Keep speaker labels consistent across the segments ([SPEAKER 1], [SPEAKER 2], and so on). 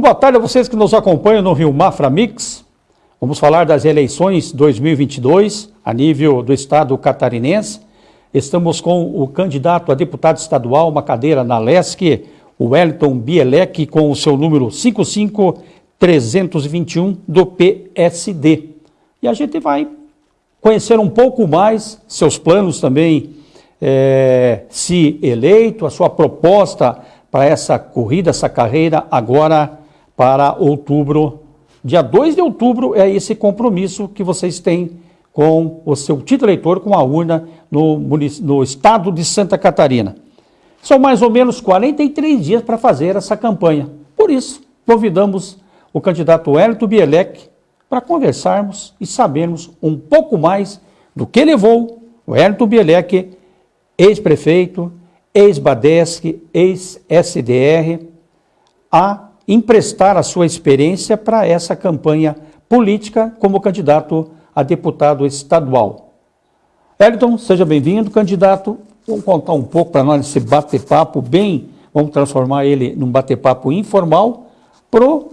[SPEAKER 1] Tarde a vocês que nos acompanham no Rio Mafra Mix. Vamos falar das eleições 2022 a nível do estado catarinense. Estamos com o candidato a deputado estadual, uma cadeira na LESC, o Wellington Bielek, com o seu número 55321 do PSD. E a gente vai conhecer um pouco mais seus planos também, é, se eleito, a sua proposta para essa corrida, essa carreira, agora para outubro. Dia 2 de outubro é esse compromisso que vocês têm com o seu título eleitor, com a urna no, no estado de Santa Catarina. São mais ou menos 43 dias para fazer essa campanha. Por isso, convidamos o candidato Wellington Bielek para conversarmos e sabermos um pouco mais do que levou o Wellington Bielek, ex-prefeito, ex-Badesc, ex-SDR, a emprestar a sua experiência para essa campanha política como candidato a deputado estadual. Elton, seja bem-vindo, candidato. Vamos contar um pouco para nós esse bate-papo bem, vamos transformar ele num bate-papo informal para o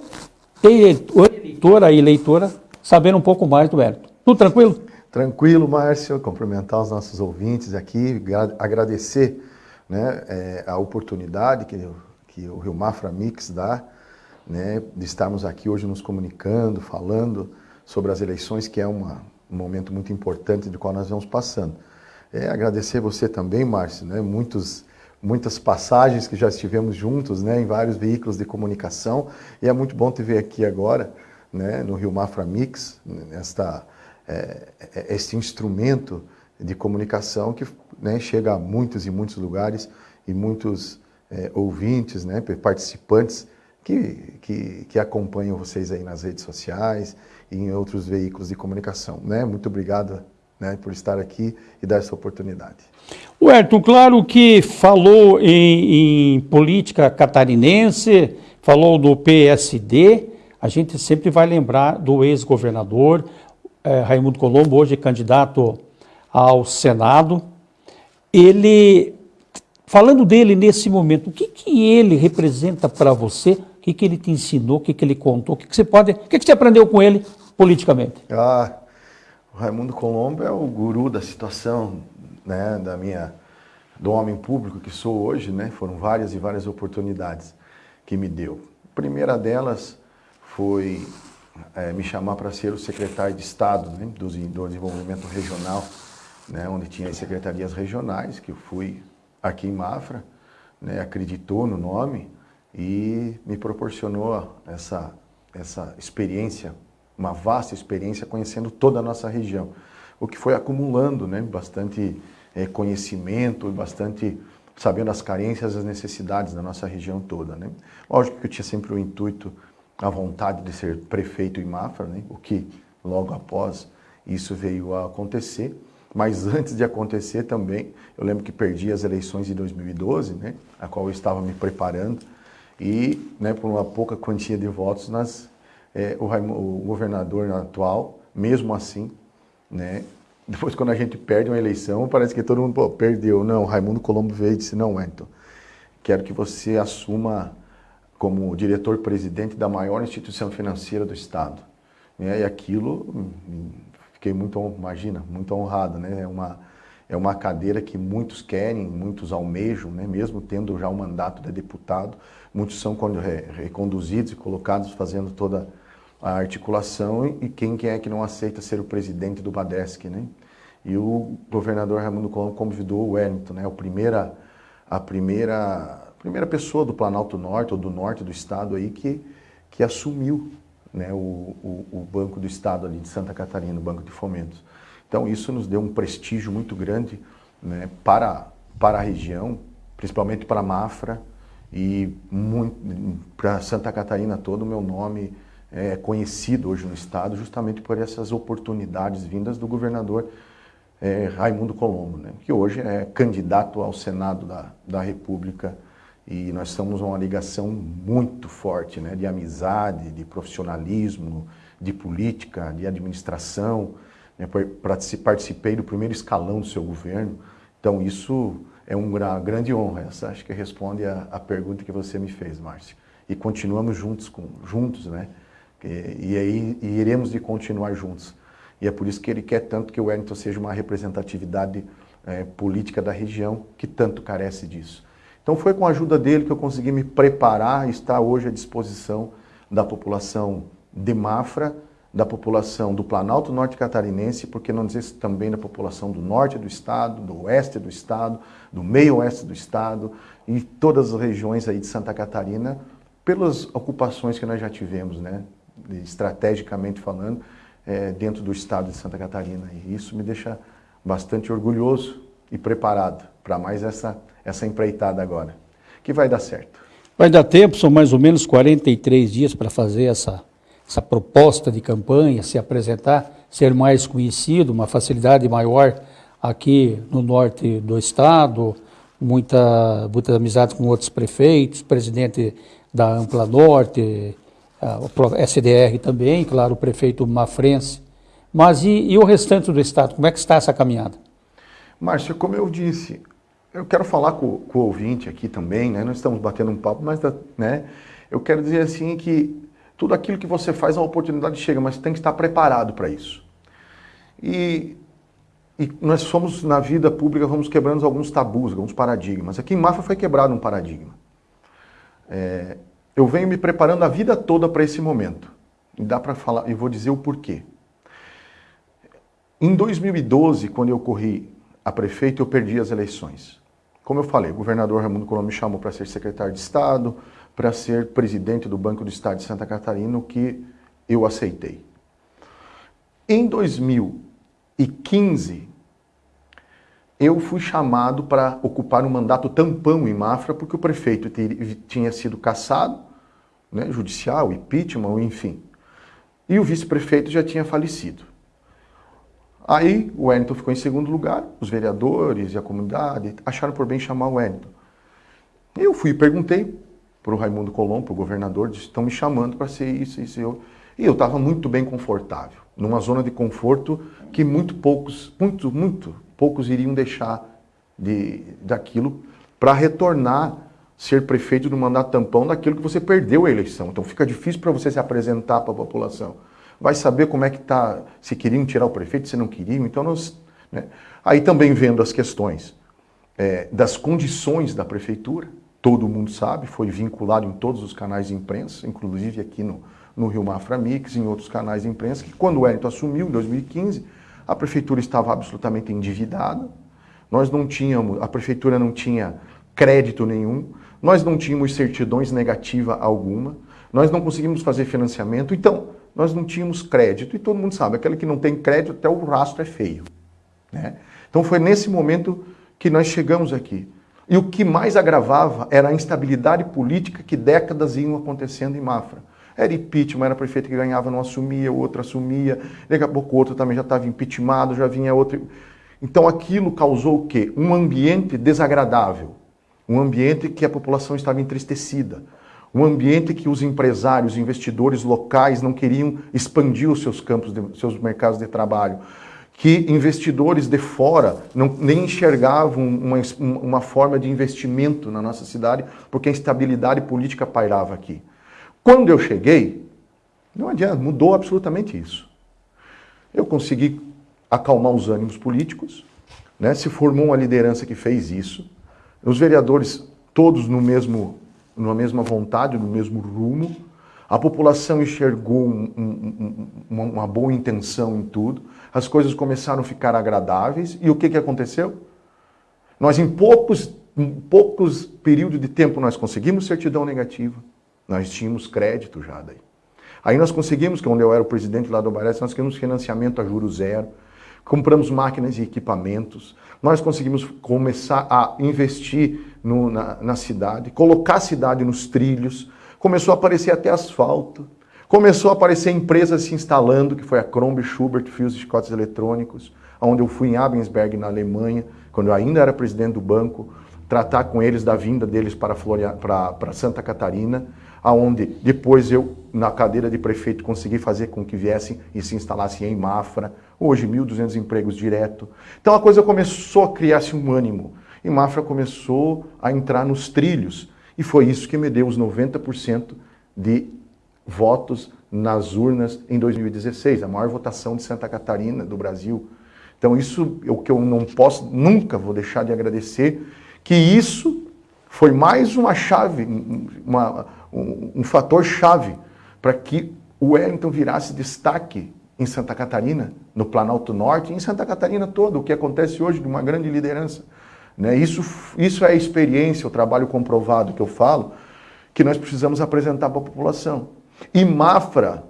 [SPEAKER 1] eleitor, a eleitora, saber um pouco mais do Elton. Tudo tranquilo?
[SPEAKER 2] Tranquilo, Márcio. Cumprimentar os nossos ouvintes aqui, agradecer né, é, a oportunidade que, que o Rio Mafra Mix dá né, de estarmos aqui hoje nos comunicando, falando sobre as eleições, que é uma, um momento muito importante de qual nós vamos passando. É, agradecer você também, Márcio, né, muitos, muitas passagens que já estivemos juntos né, em vários veículos de comunicação, e é muito bom te ver aqui agora, né, no Rio Mafra Mix, é, é este instrumento de comunicação que né, chega a muitos e muitos lugares e muitos é, ouvintes, né, participantes que, que, que, acompanham vocês aí nas redes sociais e em outros veículos de comunicação. Né? Muito obrigado né, por estar aqui e dar essa oportunidade.
[SPEAKER 1] O Ayrton, claro que falou em, em política catarinense, falou do PSD, a gente sempre vai lembrar do ex-governador eh, Raimundo Colombo, hoje candidato ao Senado, ele, falando dele nesse momento, o que, que ele representa para você, que, que ele te ensinou, o que, que ele contou, o que, que você pode, o que, que você aprendeu com ele politicamente?
[SPEAKER 2] Ah, o Raimundo Colombo é o guru da situação, né, da minha, do homem público que sou hoje, né, foram várias e várias oportunidades que me deu. A primeira delas foi é, me chamar para ser o secretário de Estado né, do, do Desenvolvimento Regional né, onde tinha as secretarias regionais, que eu fui aqui em Mafra, né, acreditou no nome e me proporcionou essa, essa experiência, uma vasta experiência conhecendo toda a nossa região. O que foi acumulando né, bastante é, conhecimento bastante sabendo as carências as necessidades da nossa região toda. Né? Lógico que eu tinha sempre o intuito, a vontade de ser prefeito em Mafra, né? o que logo após isso veio a acontecer. Mas antes de acontecer também, eu lembro que perdi as eleições de 2012, né, a qual eu estava me preparando, e né, por uma pouca quantia de votos, nas, é, o, o, governador atual, mesmo assim, né, depois quando a gente perde uma eleição, parece que todo mundo pô, perdeu. Não, Raimundo Colombo veio e disse, não, Wellington, quero que você assuma como diretor-presidente da maior instituição financeira do Estado. E aquilo hum, fiquei muito, imagina, muito honrado, né? É uma, é uma cadeira que muitos querem, muitos almejam, né? mesmo tendo já o mandato de deputado, muitos são reconduzidos e colocados fazendo toda a articulação e quem é que não aceita ser o presidente do Badesc, né? E o governador Raimundo Colombo convidou o Wellington, né? A primeira, a primeira, a primeira pessoa do Planalto Norte ou do norte do estado aí que, que assumiu né, o, o, o, Banco do Estado ali de Santa Catarina, o Banco de Fomentos. Então isso nos deu um prestígio muito grande né, para, para a região, principalmente para a Mafra e para Santa Catarina todo o meu nome é conhecido hoje no Estado justamente por essas oportunidades vindas do governador é, Raimundo Colombo, né, que hoje é candidato ao Senado da, da República e nós estamos uma ligação muito forte, né, de amizade, de profissionalismo, de política, de administração. Né, participei do primeiro escalão do seu governo, então isso é uma grande honra. Essa acho que responde a, a pergunta que você me fez, Márcio. e continuamos juntos, com, juntos, né? E, e aí e iremos de continuar juntos. E é por isso que ele quer tanto que o Wellington seja uma representatividade é, política da região que tanto carece disso. Então foi com a ajuda dele que eu consegui me preparar e estar hoje à disposição da população de Mafra, da população do Planalto Norte Catarinense, porque não dizer também da população do norte do estado, do oeste do estado, do meio oeste do estado e todas as regiões aí de Santa Catarina, pelas ocupações que nós já tivemos, né, estrategicamente falando, é, dentro do estado de Santa Catarina. E isso me deixa bastante orgulhoso e preparado para mais essa, essa empreitada agora, que vai dar certo.
[SPEAKER 1] Vai dar tempo, são mais ou menos 43 dias para fazer essa, essa proposta de campanha, se apresentar, ser mais conhecido, uma facilidade maior aqui no norte do estado, muita, muita amizade com outros prefeitos, presidente da Ampla Norte, o SDR também, claro, o prefeito Mafrense. Mas e, e, o restante do Estado? Como é que está essa caminhada?
[SPEAKER 2] Márcio, como eu disse, eu quero falar com, com, o ouvinte aqui também, né? Nós estamos batendo um papo, mas né? eu quero dizer assim que tudo aquilo que você faz, a oportunidade chega, mas tem que estar preparado para isso. E, e, nós somos, na vida pública, vamos quebrando alguns tabus, alguns paradigmas. Aqui em Mafra foi quebrado um paradigma. É, eu venho me preparando a vida toda para esse momento. E dá para falar, e vou dizer o porquê. Em 2012, quando eu corri a prefeito, eu perdi as eleições. Como eu falei, o governador Raimundo Colombo me chamou para ser secretário de Estado, para ser presidente do Banco do Estado de Santa Catarina, o que eu aceitei. Em 2015, eu fui chamado para ocupar um mandato tampão em Mafra, porque o prefeito tinha sido cassado, né, judicial, impeachment, enfim. E o vice-prefeito já tinha falecido. Aí o Wellington ficou em segundo lugar, os vereadores e a comunidade acharam por bem chamar o Wellington. Eu fui e perguntei para o Raimundo Colombo, para o governador, disse, estão me chamando para ser isso, isso e eu. E eu estava muito bem confortável, numa zona de conforto que muito poucos, muito, muito poucos iriam deixar de, daquilo para retornar ser prefeito do mandato tampão daquilo que você perdeu a eleição. Então fica difícil para você se apresentar para a população. Vai saber como é que está, se queriam tirar o prefeito, se não queriam. Então nós, né? Aí também vendo as questões é, das condições da prefeitura, todo mundo sabe, foi vinculado em todos os canais de imprensa, inclusive aqui no, no Rio Mafra Mix, em outros canais de imprensa, que quando o Wellington assumiu, em 2015, a prefeitura estava absolutamente endividada, nós não tínhamos, a prefeitura não tinha crédito nenhum, nós não tínhamos certidões negativa alguma, nós não conseguimos fazer financiamento, então nós não tínhamos crédito, e todo mundo sabe, aquele que não tem crédito, até o rastro é feio. Né? Então foi nesse momento que nós chegamos aqui. E o que mais agravava era a instabilidade política que décadas iam acontecendo em Mafra. Era impeachment, era prefeito que ganhava, não assumia, o outro assumia, daqui a pouco o outro também já estava impeachmentado, já vinha outro. Então aquilo causou o quê? Um ambiente desagradável, um ambiente que a população estava entristecida, um ambiente que os empresários, investidores locais não queriam expandir os seus campos, de, seus mercados de trabalho, que investidores de fora não, nem enxergavam uma, uma forma de investimento na nossa cidade, porque a instabilidade política pairava aqui. Quando eu cheguei, não adianta, mudou absolutamente isso. Eu consegui acalmar os ânimos políticos, né? se formou uma liderança que fez isso, os vereadores todos no mesmo, numa mesma vontade, no mesmo rumo, a população enxergou um, um, uma, uma boa intenção em tudo, as coisas começaram a ficar agradáveis, e o que, que aconteceu? Nós em poucos, em poucos períodos de tempo nós conseguimos certidão negativa, nós tínhamos crédito já daí. Aí nós conseguimos, que onde eu era o presidente lá do Barés, nós conseguimos financiamento a juros zero, compramos máquinas e equipamentos, nós conseguimos começar a investir no, na, na cidade, colocar a cidade nos trilhos, começou a aparecer até asfalto, começou a aparecer empresas se instalando, que foi a Crombie Schubert Fios e Chicotes Eletrônicos, onde eu fui em Abensberg, na Alemanha, quando eu ainda era presidente do banco, tratar com eles da vinda deles para, Floria, para, para Santa Catarina, aonde depois eu, na cadeira de prefeito, consegui fazer com que viessem e se instalassem em Mafra, hoje 1.200 empregos direto. Então a coisa começou a criar-se um ânimo, e Mafra começou a entrar nos trilhos, E foi isso que me deu os 90% de votos nas urnas em 2016, a maior votação de Santa Catarina do Brasil. Então isso é o que eu não posso, nunca vou deixar de agradecer, que isso foi mais uma chave, uma, um, um fator chave para que o Wellington virasse destaque em Santa Catarina, no Planalto Norte e em Santa Catarina toda, o que acontece hoje de uma grande liderança. Né? Isso, isso é a experiência, o trabalho comprovado que eu falo, que nós precisamos apresentar para a população. E Mafra,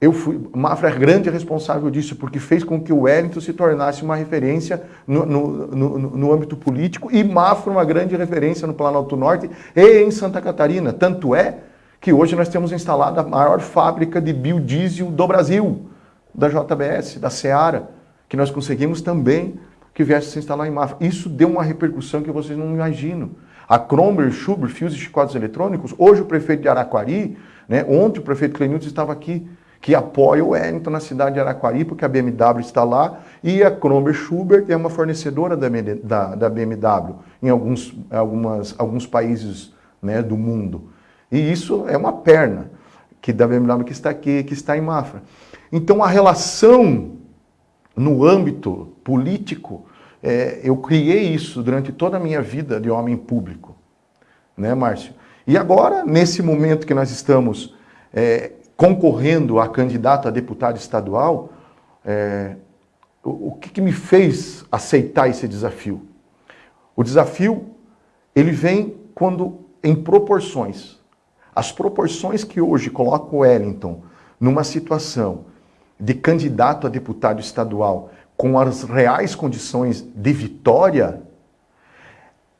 [SPEAKER 2] eu fui, Mafra é grande responsável disso, porque fez com que o Wellington se tornasse uma referência no, no, no, no âmbito político e Mafra uma grande referência no Planalto Norte e em Santa Catarina. Tanto é que hoje nós temos instalada a maior fábrica de biodiesel do Brasil, da JBS, da Seara, que nós conseguimos também que viesse se instalar em Mafra. Isso deu uma repercussão que vocês não imaginam. A Cromber, Schubert, Fios e Chicotes Eletrônicos, hoje o prefeito de Araquari, né, ontem o prefeito Clenilton estava aqui, que apoia o Wellington na cidade de Araquari, porque a BMW está lá, e a Cromber Schubert é uma fornecedora da, da, da BMW em alguns, algumas, alguns países né, do mundo. E isso é uma perna que da BMW que está aqui, que está em Mafra. Então a relação no âmbito político, é, eu criei isso durante toda a minha vida de homem público, né, Márcio? E agora, nesse momento que nós estamos é, concorrendo a candidato a deputado estadual, é, o, o que, que me fez aceitar esse desafio? O desafio, ele vem quando, em proporções, as proporções que hoje colocam o Wellington numa situação de candidato a deputado estadual com as reais condições de vitória,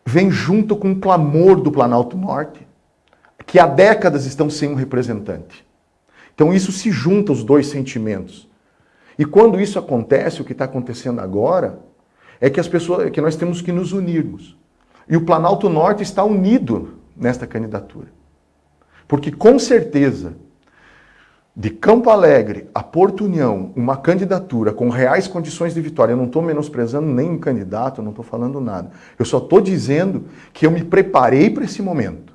[SPEAKER 2] vem junto com o clamor do Planalto Norte, que há décadas estão sem um representante. Então isso se junta os dois sentimentos. E quando isso acontece, o que está acontecendo agora, é que as pessoas, é que nós temos que nos unirmos. E o Planalto Norte está unido nesta candidatura. Porque com certeza, de Campo Alegre a Porto União, uma candidatura com reais condições de vitória, eu não estou menosprezando nenhum candidato, não estou falando nada. Eu só estou dizendo que eu me preparei para esse momento.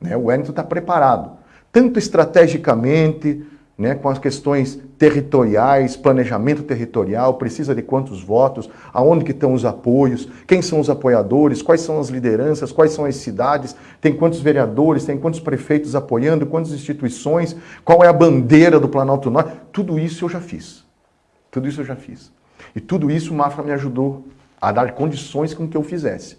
[SPEAKER 2] Né? O Wellington está preparado, tanto estrategicamente, né, com as questões territoriais, planejamento territorial, precisa de quantos votos, aonde que estão os apoios, quem são os apoiadores, quais são as lideranças, quais são as cidades, tem quantos vereadores, tem quantos prefeitos apoiando, quantas instituições, qual é a bandeira do Planalto Norte, tudo isso eu já fiz. Tudo isso eu já fiz. E tudo isso o Mafra me ajudou a dar condições com que eu fizesse.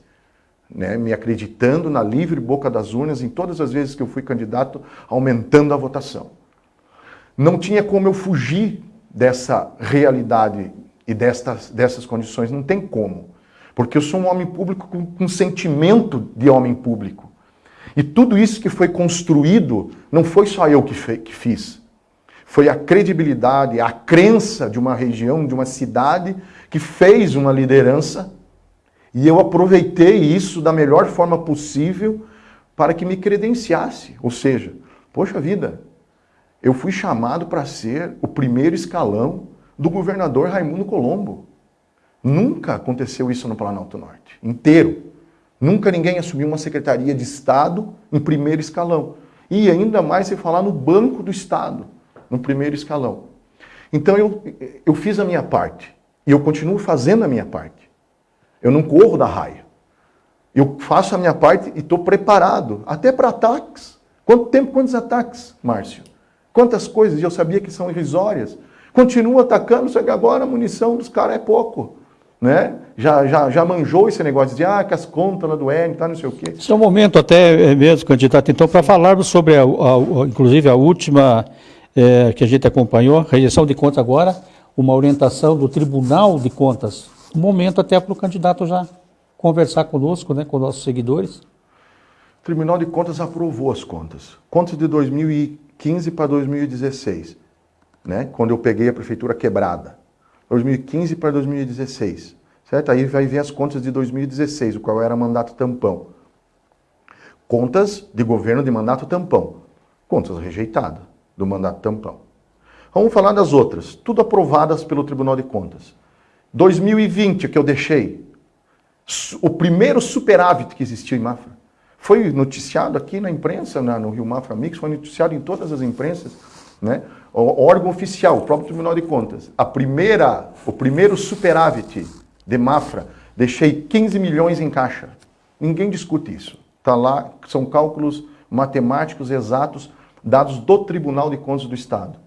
[SPEAKER 2] Né, me acreditando na livre boca das urnas em todas as vezes que eu fui candidato, aumentando a votação. Não tinha como eu fugir dessa realidade e destas, dessas condições, não tem como. Porque eu sou um homem público com, com sentimento de homem público. E tudo isso que foi construído, não foi só eu que, fe, que fiz. Foi a credibilidade, a crença de uma região, de uma cidade, que fez uma liderança. E eu aproveitei isso da melhor forma possível para que me credenciasse. Ou seja, poxa vida, eu fui chamado para ser o primeiro escalão do governador Raimundo Colombo. Nunca aconteceu isso no Planalto Norte, inteiro. Nunca ninguém assumiu uma secretaria de Estado em primeiro escalão. E ainda mais se falar no Banco do Estado, no primeiro escalão. Então eu, eu fiz a minha parte. E eu continuo fazendo a minha parte. Eu não corro da raia. Eu faço a minha parte e estou preparado, até para ataques. Quanto tempo, quantos ataques, Márcio? Quantas coisas eu sabia que são irrisórias. Continua atacando, só que agora a munição dos caras é pouco. Né? Já, já, já manjou esse negócio de ah, que as contas lá do N, tá, não sei o quê.
[SPEAKER 1] Esse é um momento até é, mesmo, candidato, então, para falarmos sobre, a, a, inclusive, a última é, que a gente acompanhou, rejeição de contas agora, uma orientação do Tribunal de Contas. Um momento até para o candidato já conversar conosco, né, com nossos seguidores.
[SPEAKER 2] O Tribunal de Contas aprovou as contas. Contas de 2015. 2015 para 2016, né? quando eu peguei a prefeitura quebrada. 2015 para 2016, certo? Aí vai ver as contas de 2016, o qual era mandato tampão. Contas de governo de mandato tampão. Contas rejeitadas do mandato tampão. Vamos falar das outras, tudo aprovadas pelo Tribunal de Contas. 2020, que eu deixei, o primeiro superávit que existiu em Mafra, Foi noticiado aqui na imprensa, na, no Rio Mafra Mix, foi noticiado em todas as imprensas, né? O órgão oficial, o próprio Tribunal de Contas. A primeira, o primeiro superávit de Mafra, deixei 15 milhões em caixa. Ninguém discute isso. Está lá, são cálculos matemáticos exatos dados do Tribunal de Contas do Estado.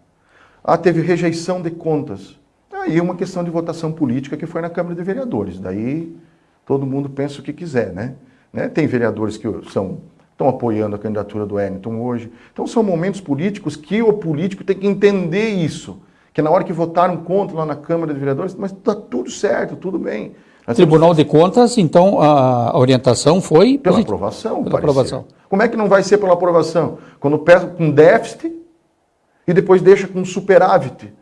[SPEAKER 2] Ah, teve rejeição de contas. Aí é uma questão de votação política que foi na Câmara de Vereadores. Daí todo mundo pensa o que quiser, né? Né? Tem vereadores que são, estão apoiando a candidatura do Wellington hoje. Então são momentos políticos que o político tem que entender isso. Que na hora que votaram contra lá na Câmara de Vereadores, mas está tudo certo, tudo bem.
[SPEAKER 1] Nós Tribunal temos... de Contas, então a orientação foi...
[SPEAKER 2] Pela aprovação,
[SPEAKER 1] Pela aprovação.
[SPEAKER 2] Como é que não vai ser pela aprovação? Quando pesa com déficit e depois deixa com superávit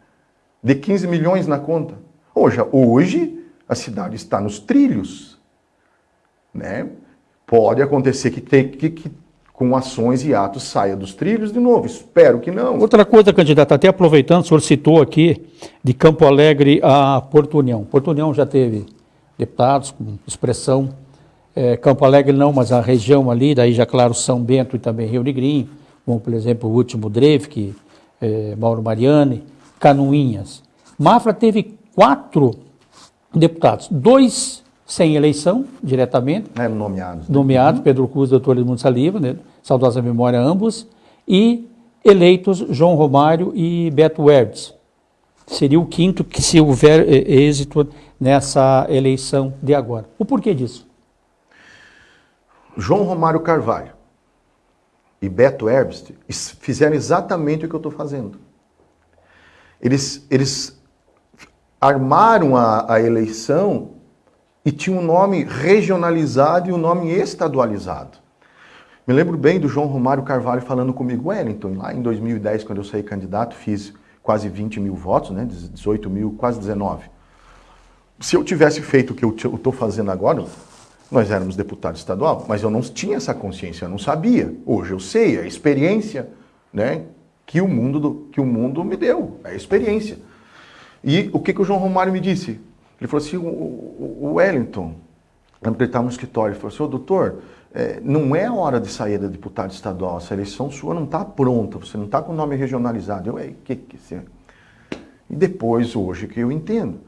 [SPEAKER 2] de 15 milhões na conta. Hoje, hoje a cidade está nos trilhos. Né? Pode acontecer que, tem, que, que com ações e atos saia dos trilhos de novo. Espero que não.
[SPEAKER 1] Outra coisa, candidato, até aproveitando, o senhor citou aqui de Campo Alegre a Porto União. Porto União já teve deputados com expressão, é, Campo Alegre não, mas a região ali, daí já claro São Bento e também Rio Negrinho, como por exemplo o último Dreyfus, é, Mauro Mariani, Canoinhas. Mafra teve quatro deputados, dois sem eleição diretamente.
[SPEAKER 2] É, nomeados.
[SPEAKER 1] Né? Nomeados, uhum. Pedro Cruz e doutor Edmundo Saliva, né? saudosa memória ambos, e eleitos João Romário e Beto Hertz. Seria o quinto que se houver eh, êxito nessa eleição de agora. O porquê disso?
[SPEAKER 2] João Romário Carvalho e Beto Herbst fizeram exatamente o que eu estou fazendo. Eles, eles armaram a, a eleição e tinham um nome regionalizado e um nome estadualizado. Me lembro bem do João Romário Carvalho falando comigo, Wellington, lá em 2010, quando eu saí candidato, fiz quase 20 mil votos, né, 18 mil, quase 19 se eu tivesse feito o que eu estou fazendo agora, nós éramos deputado estadual, mas eu não tinha essa consciência, eu não sabia. Hoje eu sei, é a experiência né, que, o mundo do, que o mundo me deu, é a experiência. E o que, que o João Romário me disse? Ele falou assim, o, o Wellington, ele estava no escritório, ele falou assim, ô doutor, é, não é hora de sair da deputado estadual, essa eleição sua não está pronta, você não está com o nome regionalizado. Eu, o que que você... E depois, hoje, que eu entendo.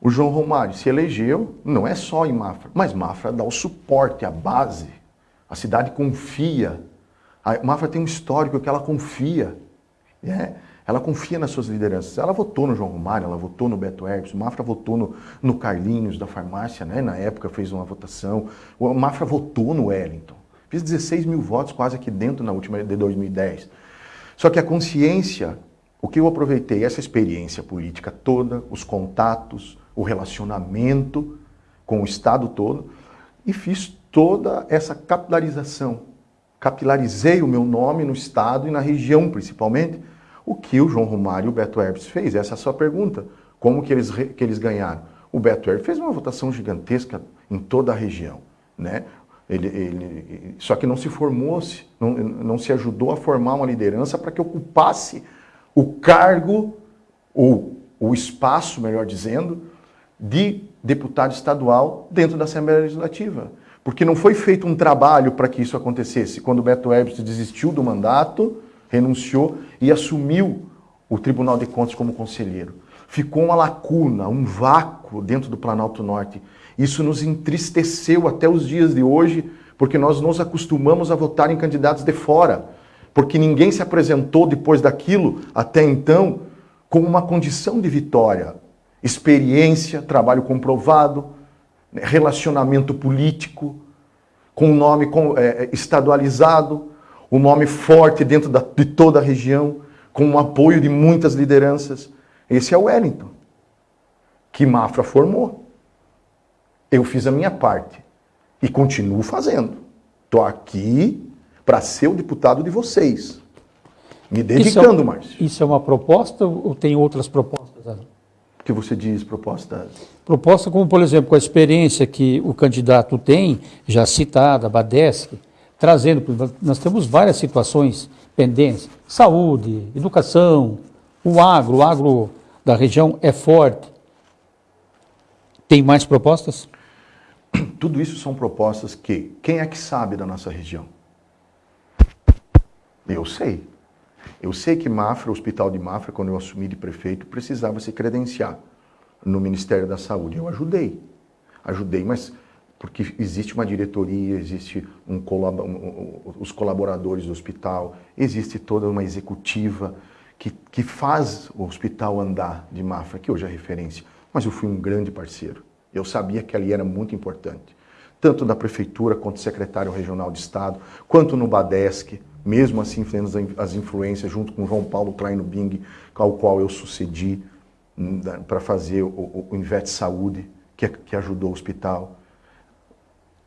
[SPEAKER 2] O João Romário se elegeu, não é só em Mafra, mas Mafra dá o suporte, a base. A cidade confia. A Mafra tem um histórico que ela confia. Né? Ela confia nas suas lideranças. Ela votou no João Romário, ela votou no Beto Herbs, o Mafra votou no, no Carlinhos da farmácia, né? na época fez uma votação. O Mafra votou no Wellington. Fiz 16 mil votos quase aqui dentro na última de 2010. Só que a consciência, o que eu aproveitei, essa experiência política toda, os contatos, o relacionamento com o Estado todo e fiz toda essa capilarização. Capilarizei o meu nome no Estado e na região, principalmente, o que o João Romário e o Beto Herbes fez. Essa é a sua pergunta. Como que eles, que eles ganharam? O Beto Herbes fez uma votação gigantesca em toda a região. Né? Ele, ele, só que não se formou-se, não, não se ajudou a formar uma liderança para que ocupasse o cargo, ou o espaço, melhor dizendo, de deputado estadual dentro da Assembleia Legislativa. Porque não foi feito um trabalho para que isso acontecesse. Quando o Beto Herbst desistiu do mandato, renunciou e assumiu o Tribunal de Contas como conselheiro. Ficou uma lacuna, um vácuo dentro do Planalto Norte. Isso nos entristeceu até os dias de hoje, porque nós nos acostumamos a votar em candidatos de fora, porque ninguém se apresentou depois daquilo, até então, como uma condição de vitória experiência, trabalho comprovado, né, relacionamento político, com nome é, é, estadualizado, um nome forte dentro da, de toda a região, com o apoio de muitas lideranças. Esse é o Wellington, que Mafra formou. Eu fiz a minha parte e continuo fazendo. Estou aqui para ser o deputado de vocês. Me dedicando,
[SPEAKER 1] isso é,
[SPEAKER 2] Márcio.
[SPEAKER 1] Isso é uma proposta ou tem outras propostas?
[SPEAKER 2] que você diz proposta?
[SPEAKER 1] Proposta como, por exemplo, com a experiência que o candidato tem, já citada, a Badesc, trazendo, nós temos várias situações pendentes, saúde, educação, o agro, o agro da região é forte. Tem mais propostas?
[SPEAKER 2] Tudo isso são propostas que quem é que sabe da nossa região? Eu sei. Eu sei que Mafra, o Hospital de Mafra, quando eu assumi de prefeito, precisava se credenciar no Ministério da Saúde. Eu ajudei. Ajudei, mas porque existe uma diretoria, existe um, os colaboradores do hospital, existe toda uma executiva que, que faz o hospital andar de Mafra, que hoje é referência. Mas eu fui um grande parceiro. Eu sabia que ali era muito importante. Tanto da prefeitura, quanto secretário regional de Estado, quanto no Badesc, mesmo assim tendo as influências junto com João Paulo Klein Bing, ao qual eu sucedi hum, para fazer o, o Invete Saúde, que, que ajudou o hospital.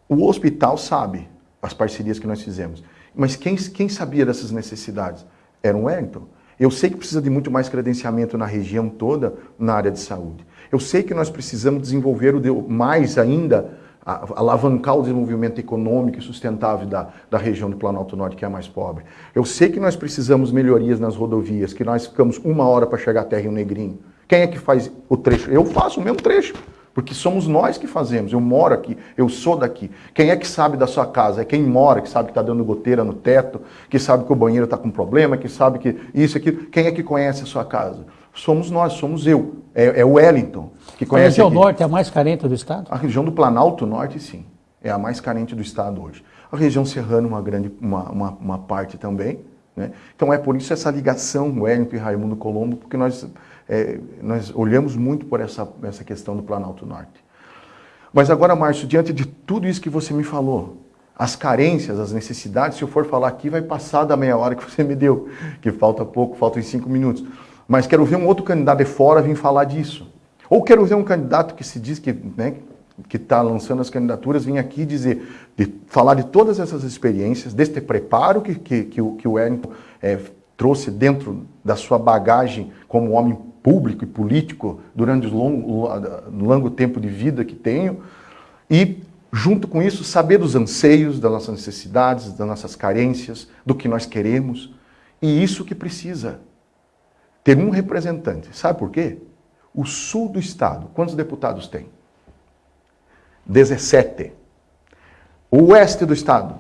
[SPEAKER 2] O hospital sabe as parcerias que nós fizemos, mas quem, quem sabia dessas necessidades? Era o Wellington. Eu sei que precisa de muito mais credenciamento na região toda na área de saúde. Eu sei que nós precisamos desenvolver o mais ainda, alavancar o desenvolvimento econômico e sustentável da, da região do Planalto Norte, que é a mais pobre. Eu sei que nós precisamos melhorias nas rodovias, que nós ficamos uma hora para chegar até Rio Negrinho. Quem é que faz o trecho? Eu faço o mesmo trecho. Porque somos nós que fazemos. Eu moro aqui, eu sou daqui. Quem é que sabe da sua casa? É quem mora, que sabe que está dando goteira no teto, que sabe que o banheiro está com problema, que sabe que isso, aquilo. Quem é que conhece a sua casa? Somos nós, somos eu. É, é o Wellington que conhece. A
[SPEAKER 1] região aqui. norte é a mais carente do estado?
[SPEAKER 2] A região do Planalto Norte, sim. É a mais carente do estado hoje. A região serrana, uma grande, uma, uma, uma parte também. Né? Então é por isso essa ligação Wellington e Raimundo Colombo, porque nós é, nós olhamos muito por essa, essa questão do Planalto Norte. Mas agora, Márcio, diante de tudo isso que você me falou, as carências, as necessidades, se eu for falar aqui, vai passar da meia hora que você me deu, que falta pouco, faltam cinco minutos. Mas quero ver um outro candidato de fora vir falar disso. Ou quero ver um candidato que se diz que né, está lançando as candidaturas vir aqui dizer, de, falar de todas essas experiências, deste preparo que, que, que o, que o Wellington é, trouxe dentro da sua bagagem como homem público e político durante o longo, longo tempo de vida que tenho e, junto com isso, saber dos anseios, das nossas necessidades, das nossas carências, do que nós queremos. E isso que precisa. Ter um representante. Sabe por quê? O sul do estado, quantos deputados tem? 17. O oeste do estado,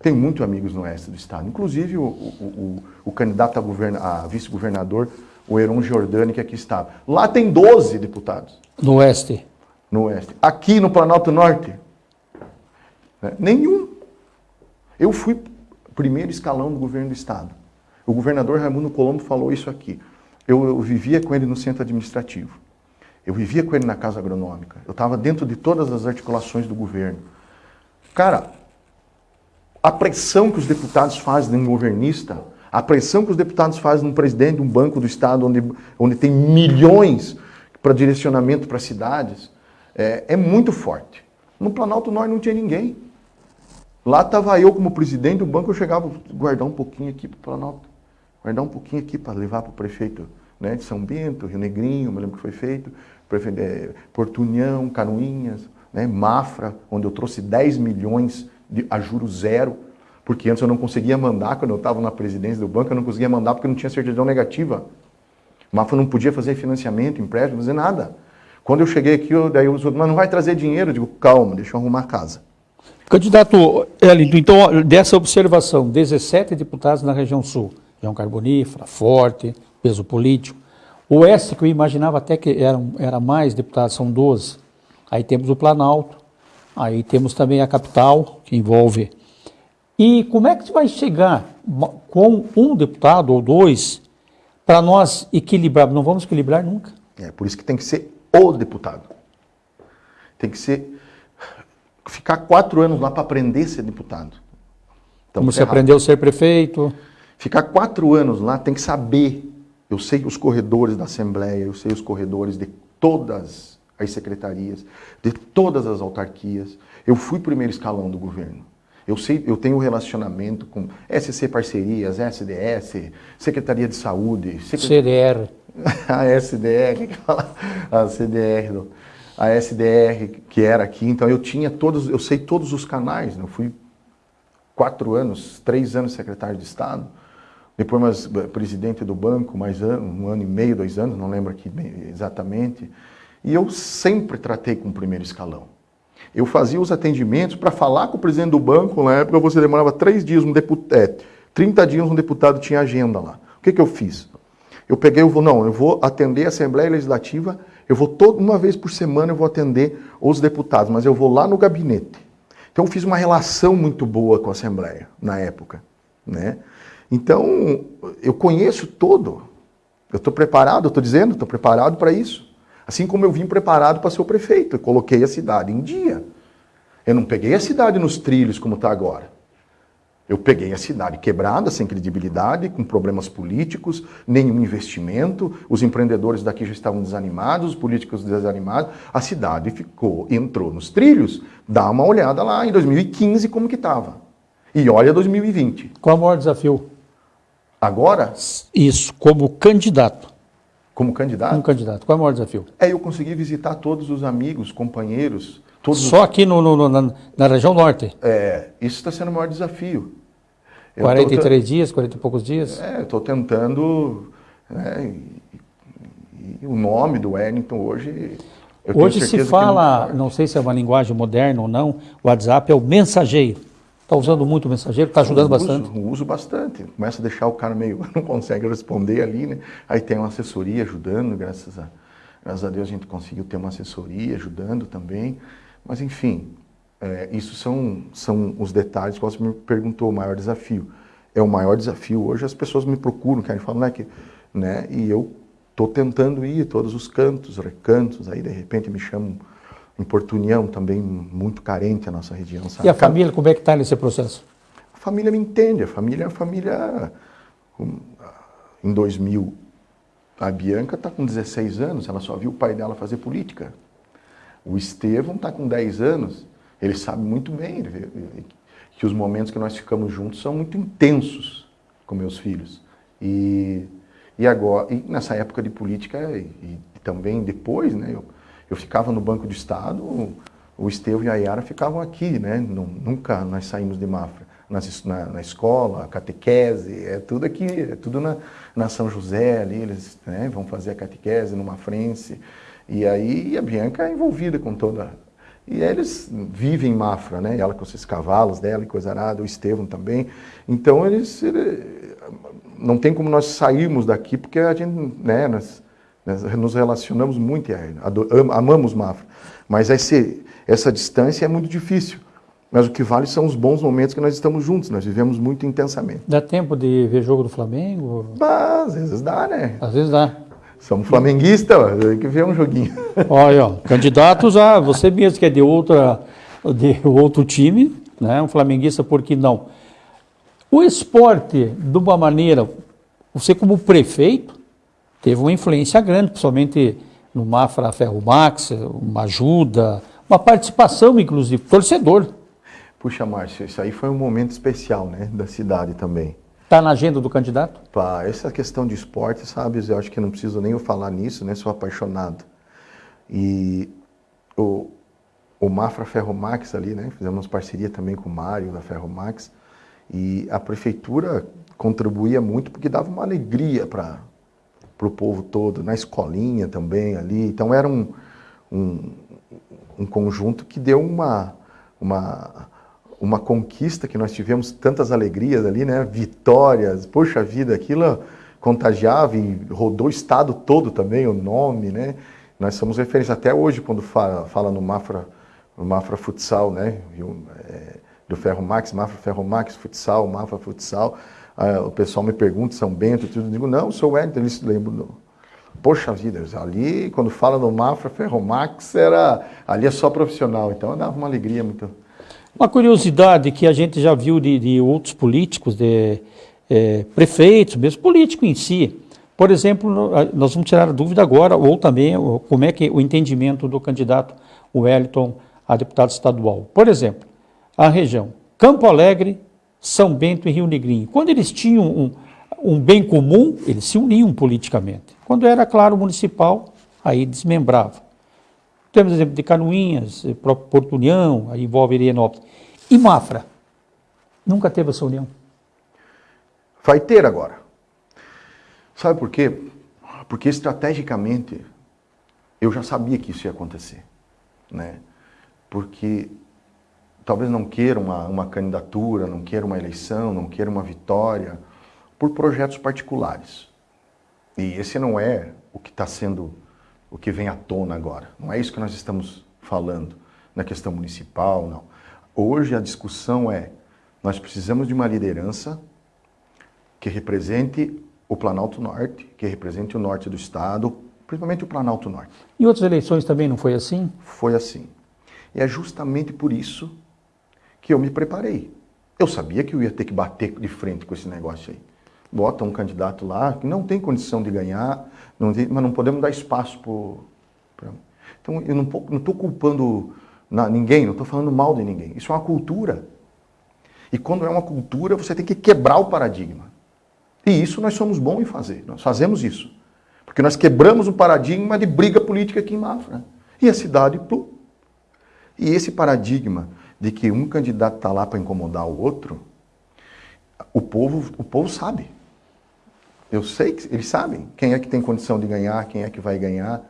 [SPEAKER 2] tem muitos amigos no oeste do estado, inclusive o, o, o, o candidato a, a vice-governador o Heron Giordani, que aqui estava. Lá tem 12 deputados.
[SPEAKER 1] No Oeste?
[SPEAKER 2] No Oeste. Aqui no Planalto Norte? Né? Nenhum. Eu fui primeiro escalão do governo do Estado. O governador Raimundo Colombo falou isso aqui. Eu, eu vivia com ele no centro administrativo. Eu vivia com ele na casa agronômica. Eu estava dentro de todas as articulações do governo. Cara, a pressão que os deputados fazem em um governista a pressão que os deputados fazem no presidente de um banco do Estado, onde, onde tem milhões para direcionamento para cidades, é, é muito forte. No Planalto Norte não tinha ninguém. Lá estava eu como presidente do banco, eu chegava guardar um pouquinho aqui para o Planalto, guardar um pouquinho aqui para levar para o prefeito né, de São Bento, Rio Negrinho, me lembro que foi feito, prefeito, é, Porto União, né, Mafra, onde eu trouxe 10 milhões de, a juros zero porque antes eu não conseguia mandar, quando eu estava na presidência do banco, eu não conseguia mandar porque não tinha certidão negativa. O Mafra não podia fazer financiamento, empréstimo, fazer nada. Quando eu cheguei aqui, eu, daí mas não vai trazer dinheiro. Eu digo, calma, deixa eu arrumar a casa.
[SPEAKER 1] Candidato Elindo, então, dessa observação, 17 deputados na região sul, região carbonífera, forte, peso político. O oeste, que eu imaginava até que eram, era mais deputados, são 12. Aí temos o Planalto, aí temos também a capital, que envolve e como é que você vai chegar com um deputado ou dois para nós equilibrar? Não vamos equilibrar nunca.
[SPEAKER 2] É por isso que tem que ser o deputado. Tem que ser ficar quatro anos lá para aprender a ser deputado.
[SPEAKER 1] Então, como você aprendeu a ser prefeito?
[SPEAKER 2] Ficar quatro anos lá tem que saber. Eu sei os corredores da Assembleia, eu sei os corredores de todas as secretarias, de todas as autarquias. Eu fui primeiro escalão do governo. Eu, sei, eu tenho relacionamento com SC Parcerias, SDS, Secretaria de Saúde,
[SPEAKER 1] CDR.
[SPEAKER 2] A SDR, a CDR, a SDR que era aqui. Então eu tinha todos, eu sei todos os canais. Né? Eu fui quatro anos, três anos secretário de Estado, depois mais eh, presidente do banco, mais um ano e meio, dois anos, não lembro aqui exatamente. E eu sempre tratei com o primeiro escalão. Eu fazia os atendimentos para falar com o presidente do banco, na época você demorava três dias, um deputado, é, 30 dias um deputado tinha agenda lá. O que, que eu fiz? Eu peguei, eu vou, não, eu vou atender a Assembleia Legislativa, eu vou toda uma vez por semana eu vou atender os deputados, mas eu vou lá no gabinete. Então eu fiz uma relação muito boa com a Assembleia na época, né? Então eu conheço todo. Eu estou preparado, eu estou dizendo, estou preparado para isso. Assim como eu vim preparado para ser o prefeito, eu coloquei a cidade em dia. Eu não peguei a cidade nos trilhos como está agora. Eu peguei a cidade quebrada, sem credibilidade, com problemas políticos, nenhum investimento, os empreendedores daqui já estavam desanimados, os políticos desanimados, a cidade ficou, entrou nos trilhos, dá uma olhada lá em 2015 como que estava. E olha 2020.
[SPEAKER 1] Qual é o maior desafio?
[SPEAKER 2] Agora?
[SPEAKER 1] Isso, como candidato.
[SPEAKER 2] Como candidato?
[SPEAKER 1] Como candidato. Qual é o maior desafio?
[SPEAKER 2] É eu conseguir visitar todos os amigos, companheiros, Todos
[SPEAKER 1] Só aqui no, no, na, na, região norte?
[SPEAKER 2] É, isso está sendo o maior desafio.
[SPEAKER 1] Eu 43 tô, dias, 40 e poucos dias?
[SPEAKER 2] É, eu estou tentando. Né, e, e o nome do Wellington hoje.
[SPEAKER 1] hoje se fala, não, não sei se é uma linguagem moderna ou não, o WhatsApp é o mensageiro. Está usando muito o mensageiro, está ajudando
[SPEAKER 2] uso,
[SPEAKER 1] bastante?
[SPEAKER 2] Uso bastante. Começa a deixar o cara meio. não consegue responder ali, né? Aí tem uma assessoria ajudando, graças a, graças a Deus a gente conseguiu ter uma assessoria ajudando também. Mas, enfim, é, isso são, são os detalhes que você me perguntou, o maior desafio. É o maior desafio. Hoje as pessoas me procuram, querem falar, né, que, né, e eu estou tentando ir todos os cantos, recantos, aí de repente me chamam em Porto União, também muito carente a nossa região. Sabe?
[SPEAKER 1] E a família, como é que está nesse processo?
[SPEAKER 2] A família me entende, a família é a família... Em 2000, a Bianca está com 16 anos, ela só viu o pai dela fazer política. O Estevão está com 10 anos, ele sabe muito bem que os momentos que nós ficamos juntos são muito intensos com meus filhos. E, e agora, e nessa época de política e, e também depois, né, eu, eu ficava no Banco do Estado, o, Estevão e a Yara ficavam aqui, né, nunca nós saímos de Mafra. Na, na, escola, catequese, é tudo aqui, é tudo na, na São José ali, eles né, vão fazer a catequese numa frente. E aí a Bianca é envolvida com toda. E eles vivem em Mafra, né? Ela com esses cavalos dela e coisa nada, o Estevão também. Então eles. Ele, não tem como nós sairmos daqui, porque a gente, né, nós nos relacionamos muito, amamos Mafra. Mas esse, essa distância é muito difícil. Mas o que vale são os bons momentos que nós estamos juntos, nós vivemos muito intensamente.
[SPEAKER 1] Dá tempo de ver jogo do Flamengo?
[SPEAKER 2] Bah, às vezes dá, né?
[SPEAKER 1] Às vezes dá.
[SPEAKER 2] Somos flamenguistas, tem que ver um joguinho.
[SPEAKER 1] Olha, ó, candidatos a você mesmo que é de outra de outro time, né? Um flamenguista, por que não? O esporte, de uma maneira, você como prefeito, teve uma influência grande, principalmente no Mafra Ferro Max, uma ajuda, uma participação, inclusive, torcedor.
[SPEAKER 2] Puxa, Márcio, isso aí foi um momento especial, né, da cidade também.
[SPEAKER 1] Está na agenda do candidato?
[SPEAKER 2] Pá, essa questão de esporte, sabe, eu acho que não preciso nem eu falar nisso, né? Sou apaixonado. E o, o Mafra Ferromax ali, né? Fizemos parceria também com o Mário da Ferromax. E a prefeitura contribuía muito porque dava uma alegria para o povo todo, na escolinha também ali. Então era um, um, um conjunto que deu uma, uma uma conquista que nós tivemos tantas alegrias ali, né? Vitórias, poxa vida, aquilo contagiava e rodou o estado todo também, o nome, né? Nós somos referência até hoje quando fala, fala no Mafra, no Mafra Futsal, né? É, do Ferro Max, Mafra Ferro Max, Futsal, Mafra Futsal. Ah, o pessoal me pergunta, São Bento, tudo, eu digo, não, sou Edson, eles lembram. Poxa vida, ali quando fala no Mafra Ferromax era ali é só profissional, então dava uma alegria muito
[SPEAKER 1] uma curiosidade que a gente já viu de, de outros políticos, de é, prefeitos, mesmo político em si. Por exemplo, nós vamos tirar a dúvida agora, ou também como é que o entendimento do candidato Wellington a deputado estadual. Por exemplo, a região Campo Alegre, São Bento e Rio Negrinho. Quando eles tinham um, um bem comum, eles se uniam politicamente. Quando era, claro, municipal, aí desmembrava. Temos exemplo de Canoinhas, eh, Porto União, aí envolve Irienópolis. E Mafra? Nunca teve essa união.
[SPEAKER 2] Vai ter agora. Sabe por quê? Porque estrategicamente eu já sabia que isso ia acontecer. Né? porque talvez não queira uma, uma candidatura, não queira uma eleição, não queira uma vitória, por projetos particulares. E esse não é o que está sendo, o que vem à tona agora. Não é isso que nós estamos falando na questão municipal, não. Hoje a discussão é, nós precisamos de uma liderança que represente o Planalto Norte, que represente o norte do estado, principalmente o Planalto Norte.
[SPEAKER 1] Em outras eleições também não foi assim?
[SPEAKER 2] Foi assim. E é justamente por isso que eu me preparei. Eu sabia que eu ia ter que bater de frente com esse negócio aí. Bota um candidato lá que não tem condição de ganhar, não tem, mas não podemos dar espaço para. Então eu não estou culpando na, ninguém, não estou falando mal de ninguém. Isso é uma cultura. E quando é uma cultura, você tem que quebrar o paradigma. E isso nós somos bons em fazer, nós fazemos isso. Porque nós quebramos o paradigma de briga política aqui em Mafra. E a cidade, plum. E esse paradigma de que um candidato está lá para incomodar o outro, o povo, o povo sabe. Eu sei que eles sabem quem é que tem condição de ganhar, quem é que vai ganhar,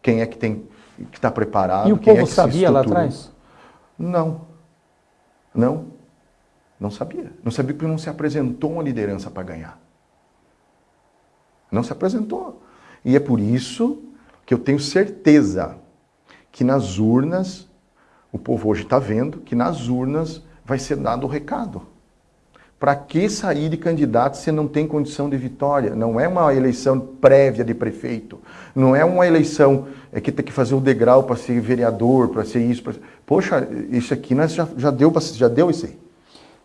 [SPEAKER 2] quem é que tem que está preparado.
[SPEAKER 1] E o
[SPEAKER 2] quem
[SPEAKER 1] povo
[SPEAKER 2] é
[SPEAKER 1] sabia lá atrás?
[SPEAKER 2] Não. Não. Não sabia. Não sabia porque não se apresentou uma liderança para ganhar. Não se apresentou. E é por isso que eu tenho certeza que nas urnas o povo hoje está vendo que nas urnas vai ser dado o recado. Para que sair de candidato se não tem condição de vitória? Não é uma eleição prévia de prefeito. Não é uma eleição é que tem que fazer o degrau para ser vereador, para ser isso. Pra... Poxa, isso aqui nós já, já, deu, já deu isso aí.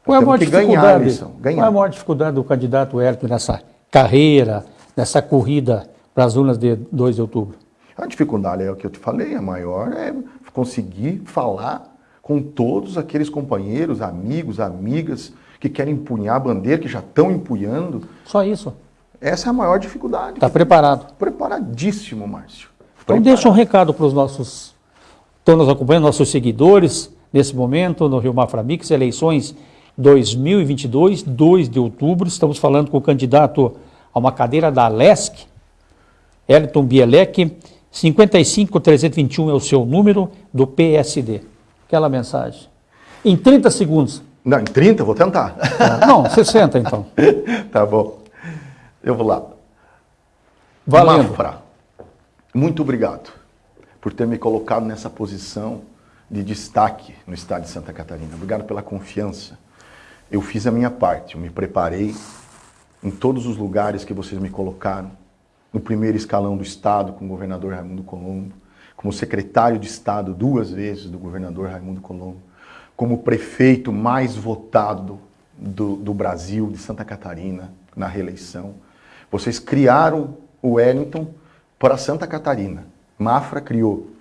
[SPEAKER 1] Qual é, a maior dificuldade, qual é a maior dificuldade do candidato Hélio nessa carreira, nessa corrida para as urnas de 2 de outubro?
[SPEAKER 2] A dificuldade é o que eu te falei, a maior é conseguir falar com todos aqueles companheiros, amigos, amigas que querem empunhar a bandeira, que já estão empunhando.
[SPEAKER 1] Só isso?
[SPEAKER 2] Essa é a maior dificuldade.
[SPEAKER 1] Está preparado?
[SPEAKER 2] Preparadíssimo, Márcio.
[SPEAKER 1] Então deixa um recado para os nossos, estão nos acompanhando, nossos seguidores, nesse momento, no Rio Mafra Mix, eleições 2022, 2 de outubro, estamos falando com o candidato a uma cadeira da LESC, Elton Bielek, 55321 é o seu número do PSD. Aquela mensagem. Em 30 segundos.
[SPEAKER 2] Não, em 30? Vou tentar.
[SPEAKER 1] Ah, não, 60 então.
[SPEAKER 2] tá bom. Eu vou lá.
[SPEAKER 1] Valendo.
[SPEAKER 2] Mafra, muito obrigado por ter me colocado nessa posição de destaque no estado de Santa Catarina. Obrigado pela confiança. Eu fiz a minha parte, eu me preparei em todos os lugares que vocês me colocaram no primeiro escalão do Estado com o governador Raimundo Colombo, como secretário de Estado duas vezes do governador Raimundo Colombo, como prefeito mais votado do, do Brasil, de Santa Catarina, na reeleição. Vocês criaram o Wellington para Santa Catarina. Mafra criou.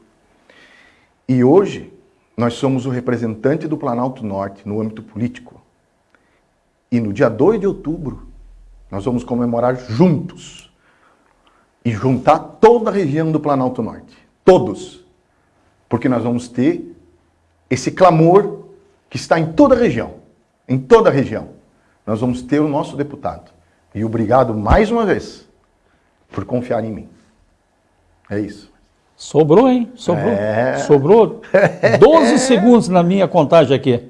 [SPEAKER 2] E hoje, nós somos o representante do Planalto Norte no âmbito político. E no dia 2 de outubro, nós vamos comemorar juntos e juntar toda a região do Planalto Norte. Todos. Porque nós vamos ter esse clamor que está em toda a região. Em toda a região. Nós vamos ter o nosso deputado. E obrigado mais uma vez por confiar em mim. É isso.
[SPEAKER 1] Sobrou, hein? Sobrou. É... Sobrou 12 segundos na minha contagem aqui.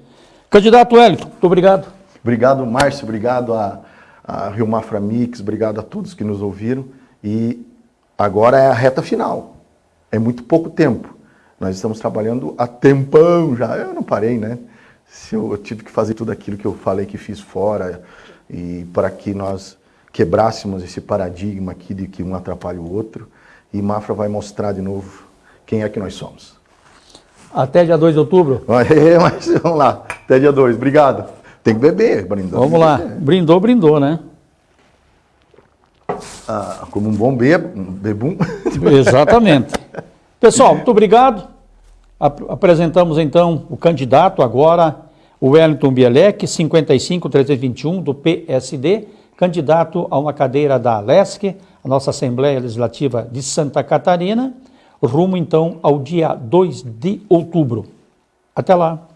[SPEAKER 1] Candidato Wellington, muito obrigado.
[SPEAKER 2] Obrigado, Márcio. Obrigado a, a Rio Mafra Mix. Obrigado a todos que nos ouviram. E agora é a reta final. É muito pouco tempo. Nós estamos trabalhando há tempão já. Eu não parei, né? Se eu, eu tive que fazer tudo aquilo que eu falei que fiz fora e para que nós quebrássemos esse paradigma aqui de que um atrapalha o outro. E Mafra vai mostrar de novo quem é que nós somos.
[SPEAKER 1] Até dia 2 de outubro?
[SPEAKER 2] É, mas vamos lá. Até dia 2. Obrigado. Tem que beber, brindou.
[SPEAKER 1] Vamos lá. Brindou, brindou, né?
[SPEAKER 2] Ah, como um bom bebum.
[SPEAKER 1] Exatamente. Pessoal, muito obrigado. Apresentamos então o candidato agora, o Wellington Bielek, 55321 do PSD, candidato a uma cadeira da ALESC, a nossa Assembleia Legislativa de Santa Catarina, rumo então ao dia 2 de outubro. Até lá.